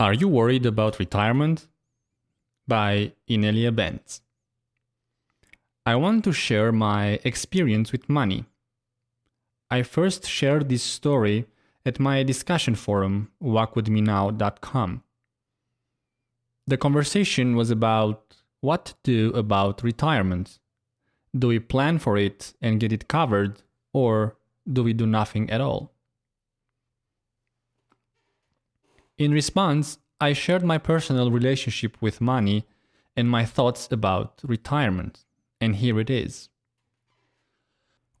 Are You Worried About Retirement? by Inelia Benz. I want to share my experience with money. I first shared this story at my discussion forum, walkwithmenow.com. The conversation was about what to do about retirement. Do we plan for it and get it covered, or do we do nothing at all? In response, I shared my personal relationship with money and my thoughts about retirement, and here it is.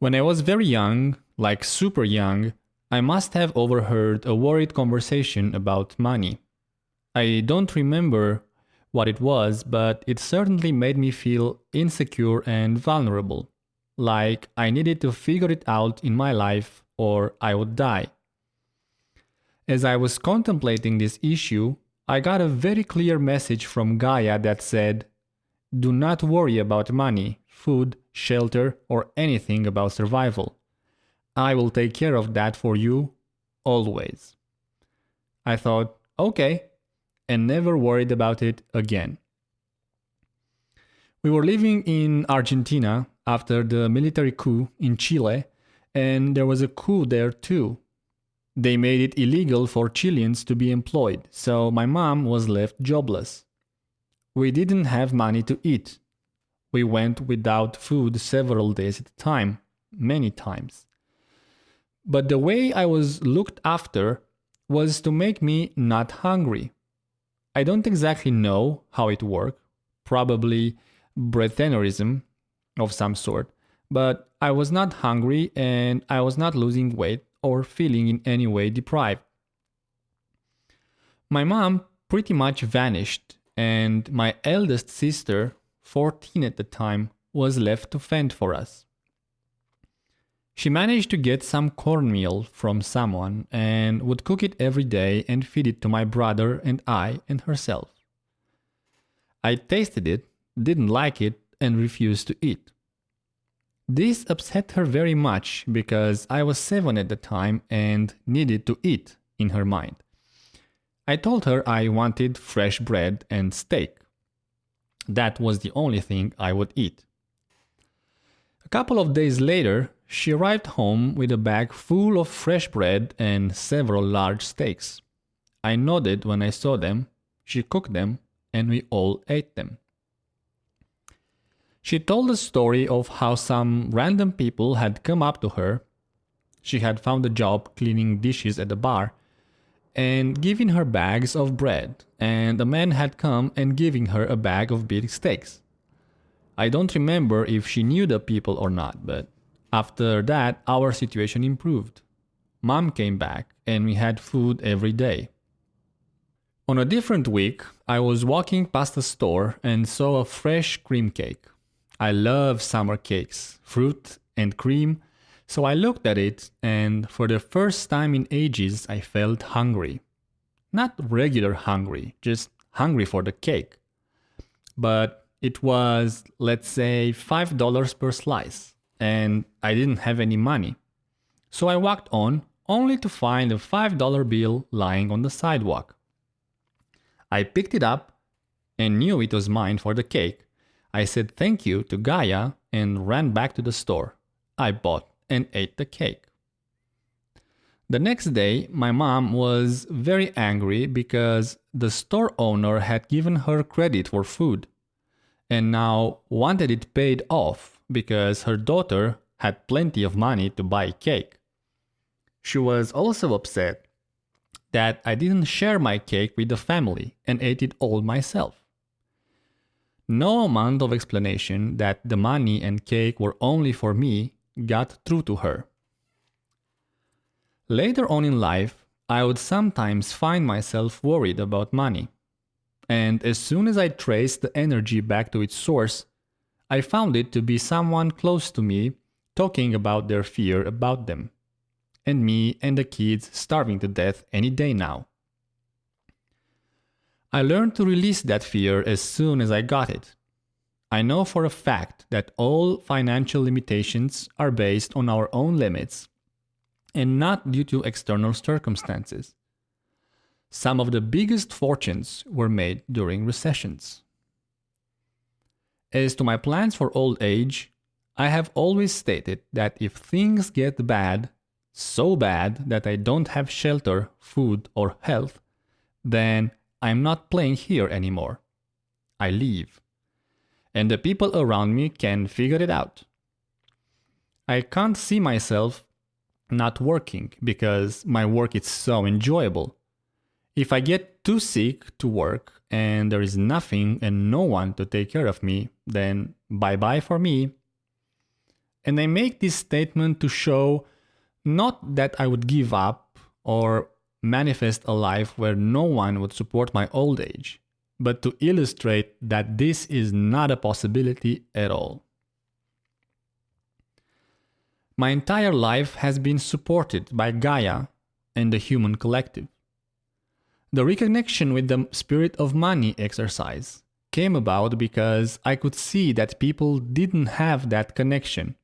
When I was very young, like super young, I must have overheard a worried conversation about money. I don't remember what it was, but it certainly made me feel insecure and vulnerable, like I needed to figure it out in my life or I would die. As I was contemplating this issue, I got a very clear message from Gaia that said, Do not worry about money, food, shelter, or anything about survival. I will take care of that for you, always. I thought, okay, and never worried about it again. We were living in Argentina after the military coup in Chile, and there was a coup there too. They made it illegal for Chileans to be employed, so my mom was left jobless. We didn't have money to eat. We went without food several days at a time, many times. But the way I was looked after was to make me not hungry. I don't exactly know how it worked, probably breatharianism of some sort, but I was not hungry and I was not losing weight or feeling in any way deprived. My mom pretty much vanished, and my eldest sister, 14 at the time, was left to fend for us. She managed to get some cornmeal from someone and would cook it every day and feed it to my brother and I and herself. I tasted it, didn't like it, and refused to eat. This upset her very much because I was seven at the time and needed to eat, in her mind. I told her I wanted fresh bread and steak. That was the only thing I would eat. A couple of days later, she arrived home with a bag full of fresh bread and several large steaks. I nodded when I saw them, she cooked them, and we all ate them. She told the story of how some random people had come up to her. She had found a job cleaning dishes at the bar and giving her bags of bread, and a man had come and giving her a bag of big steaks. I don't remember if she knew the people or not, but after that our situation improved. Mom came back and we had food every day. On a different week, I was walking past a store and saw a fresh cream cake. I love summer cakes, fruit and cream, so I looked at it and for the first time in ages I felt hungry. Not regular hungry, just hungry for the cake. But it was, let's say, $5 per slice, and I didn't have any money. So I walked on, only to find a $5 bill lying on the sidewalk. I picked it up and knew it was mine for the cake, I said thank you to Gaia and ran back to the store. I bought and ate the cake. The next day, my mom was very angry because the store owner had given her credit for food and now wanted it paid off because her daughter had plenty of money to buy cake. She was also upset that I didn't share my cake with the family and ate it all myself. No amount of explanation that the money and cake were only for me got through to her. Later on in life, I would sometimes find myself worried about money. And as soon as I traced the energy back to its source, I found it to be someone close to me talking about their fear about them. And me and the kids starving to death any day now. I learned to release that fear as soon as I got it. I know for a fact that all financial limitations are based on our own limits and not due to external circumstances. Some of the biggest fortunes were made during recessions. As to my plans for old age, I have always stated that if things get bad, so bad that I don't have shelter, food, or health, then I'm not playing here anymore. I leave. And the people around me can figure it out. I can't see myself not working because my work is so enjoyable. If I get too sick to work and there is nothing and no one to take care of me, then bye bye for me. And I make this statement to show not that I would give up or manifest a life where no one would support my old age, but to illustrate that this is not a possibility at all. My entire life has been supported by Gaia and the human collective. The reconnection with the spirit of money exercise came about because I could see that people didn't have that connection.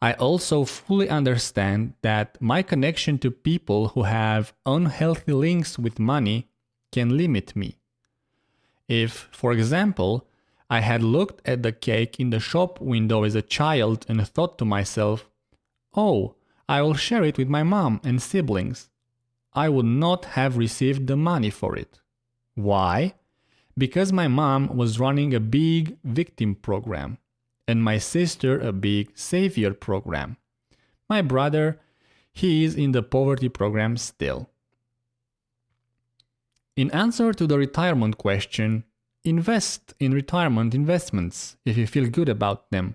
I also fully understand that my connection to people who have unhealthy links with money can limit me. If, for example, I had looked at the cake in the shop window as a child and thought to myself, oh, I will share it with my mom and siblings. I would not have received the money for it. Why? Because my mom was running a big victim program and my sister a big savior program. My brother, he is in the poverty program still. In answer to the retirement question, Invest in retirement investments if you feel good about them.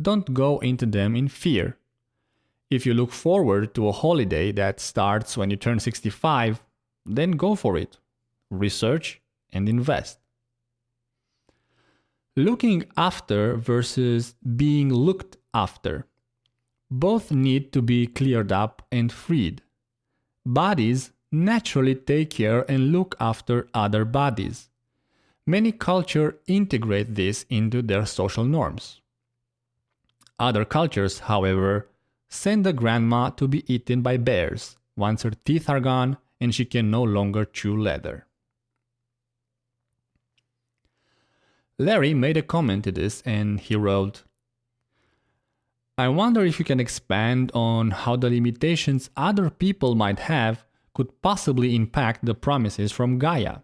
Don't go into them in fear. If you look forward to a holiday that starts when you turn 65, then go for it. Research and invest. Looking after versus being looked after. Both need to be cleared up and freed. Bodies naturally take care and look after other bodies. Many cultures integrate this into their social norms. Other cultures, however, send the grandma to be eaten by bears once her teeth are gone and she can no longer chew leather. Larry made a comment to this and he wrote, I wonder if you can expand on how the limitations other people might have could possibly impact the promises from Gaia.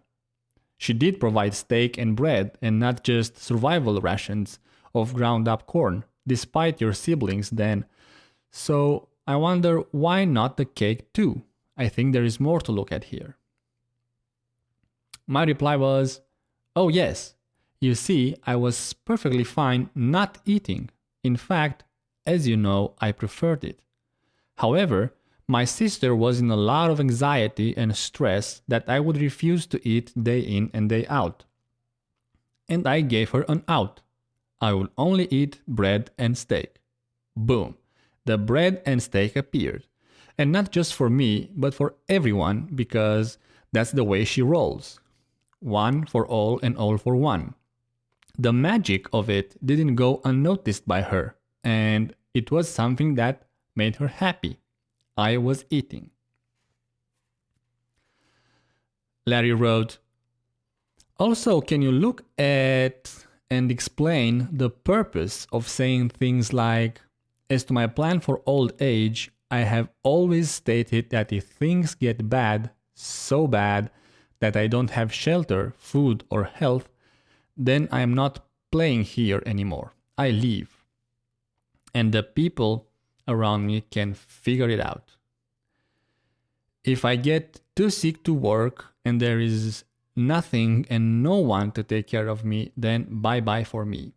She did provide steak and bread and not just survival rations of ground up corn, despite your siblings then. So I wonder why not the cake too? I think there is more to look at here. My reply was, Oh, yes. You see, I was perfectly fine not eating. In fact, as you know, I preferred it. However, my sister was in a lot of anxiety and stress that I would refuse to eat day in and day out. And I gave her an out. I would only eat bread and steak. Boom. The bread and steak appeared. And not just for me, but for everyone, because that's the way she rolls. One for all and all for one. The magic of it didn't go unnoticed by her, and it was something that made her happy. I was eating. Larry wrote, Also, can you look at and explain the purpose of saying things like, As to my plan for old age, I have always stated that if things get bad, so bad, that I don't have shelter, food, or health, then I am not playing here anymore. I leave. And the people around me can figure it out. If I get too sick to work and there is nothing and no one to take care of me, then bye bye for me.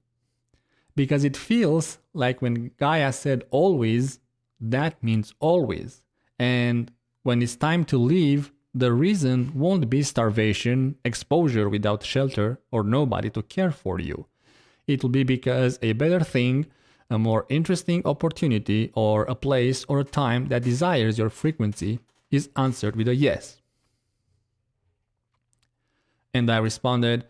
Because it feels like when Gaia said always, that means always. And when it's time to leave, the reason won't be starvation, exposure without shelter, or nobody to care for you. It will be because a better thing a more interesting opportunity or a place or a time that desires your frequency is answered with a yes. And I responded,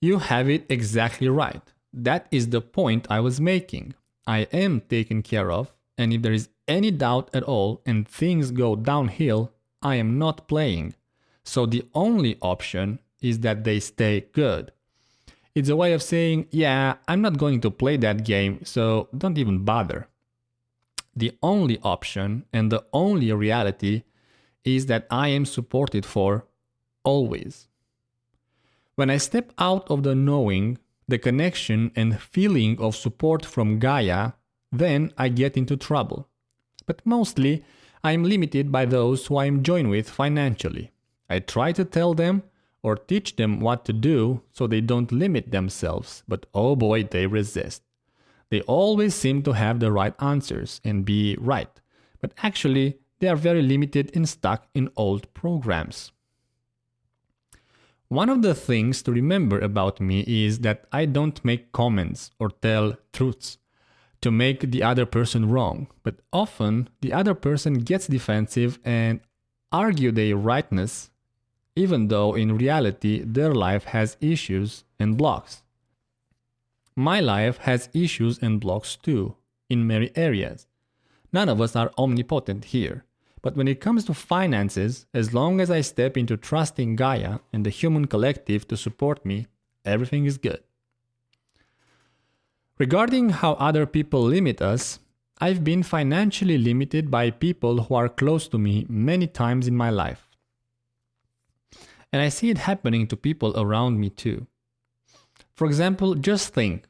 You have it exactly right. That is the point I was making. I am taken care of, and if there is any doubt at all and things go downhill, I am not playing. So the only option is that they stay good. It's a way of saying, yeah, I'm not going to play that game, so don't even bother. The only option and the only reality is that I am supported for always. When I step out of the knowing, the connection and feeling of support from Gaia, then I get into trouble. But mostly, I am limited by those who I am joined with financially. I try to tell them or teach them what to do so they don't limit themselves, but oh boy, they resist. They always seem to have the right answers and be right, but actually, they are very limited and stuck in old programs. One of the things to remember about me is that I don't make comments or tell truths to make the other person wrong, but often the other person gets defensive and argue their rightness even though in reality their life has issues and blocks. My life has issues and blocks too, in many areas. None of us are omnipotent here, but when it comes to finances, as long as I step into trusting Gaia and the human collective to support me, everything is good. Regarding how other people limit us, I've been financially limited by people who are close to me many times in my life. And I see it happening to people around me too. For example, just think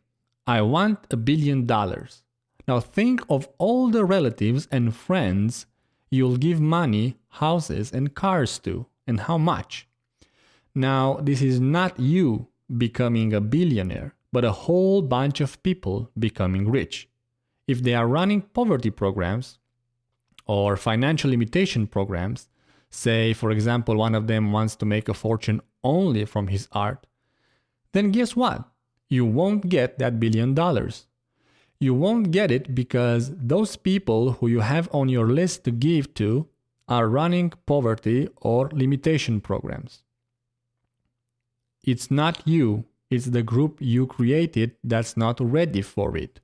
I want a billion dollars. Now think of all the relatives and friends you'll give money, houses, and cars to, and how much. Now, this is not you becoming a billionaire, but a whole bunch of people becoming rich. If they are running poverty programs or financial limitation programs, say, for example, one of them wants to make a fortune only from his art, then guess what? You won't get that billion dollars. You won't get it because those people who you have on your list to give to are running poverty or limitation programs. It's not you, it's the group you created that's not ready for it.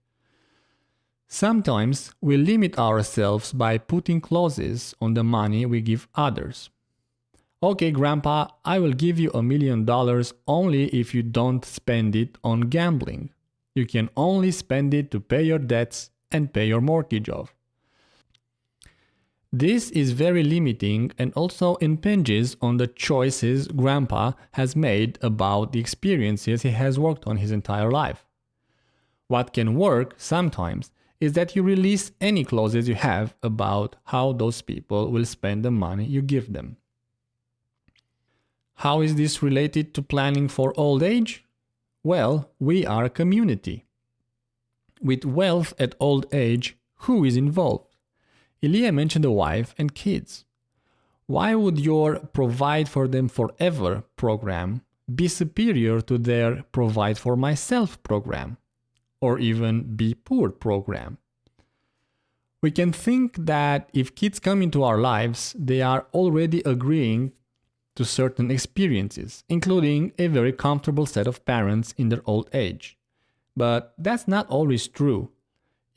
Sometimes we limit ourselves by putting clauses on the money we give others. Okay, Grandpa, I will give you a million dollars only if you don't spend it on gambling. You can only spend it to pay your debts and pay your mortgage off. This is very limiting and also impinges on the choices Grandpa has made about the experiences he has worked on his entire life. What can work sometimes is that you release any clauses you have about how those people will spend the money you give them. How is this related to planning for old age? Well, we are a community. With wealth at old age, who is involved? Ilya mentioned a wife and kids. Why would your Provide for Them Forever program be superior to their Provide for Myself program? or even Be Poor program. We can think that if kids come into our lives, they are already agreeing to certain experiences, including a very comfortable set of parents in their old age. But that's not always true.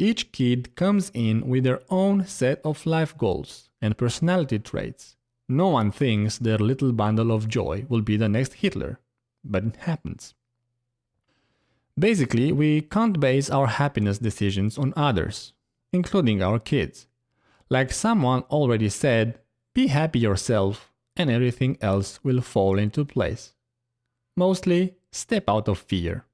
Each kid comes in with their own set of life goals and personality traits. No one thinks their little bundle of joy will be the next Hitler, but it happens. Basically, we can't base our happiness decisions on others, including our kids. Like someone already said, be happy yourself and everything else will fall into place. Mostly, step out of fear.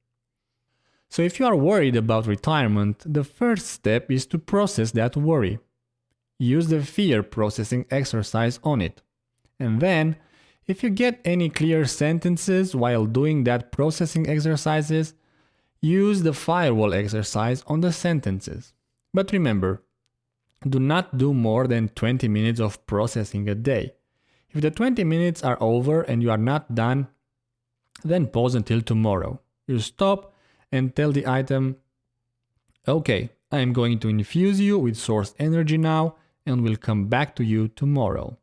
So if you are worried about retirement, the first step is to process that worry. Use the fear processing exercise on it. And then, if you get any clear sentences while doing that processing exercises, Use the firewall exercise on the sentences. But remember, do not do more than 20 minutes of processing a day. If the 20 minutes are over and you are not done, then pause until tomorrow. You stop and tell the item, okay, I am going to infuse you with source energy now and will come back to you tomorrow.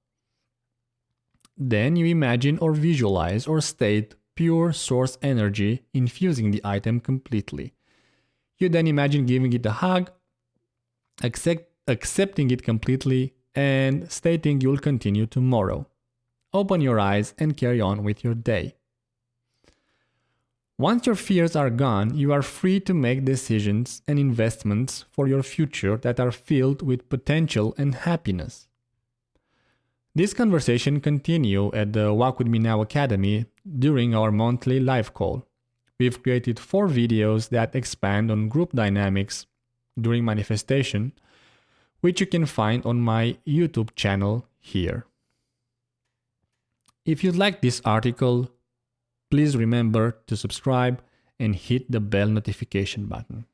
Then you imagine or visualize or state pure source energy infusing the item completely. You then imagine giving it a hug, accept, accepting it completely, and stating you'll continue tomorrow. Open your eyes and carry on with your day. Once your fears are gone, you are free to make decisions and investments for your future that are filled with potential and happiness. This conversation continue at the Walk With Me Now Academy during our monthly live call. We've created four videos that expand on group dynamics during manifestation, which you can find on my YouTube channel here. If you like this article, please remember to subscribe and hit the bell notification button.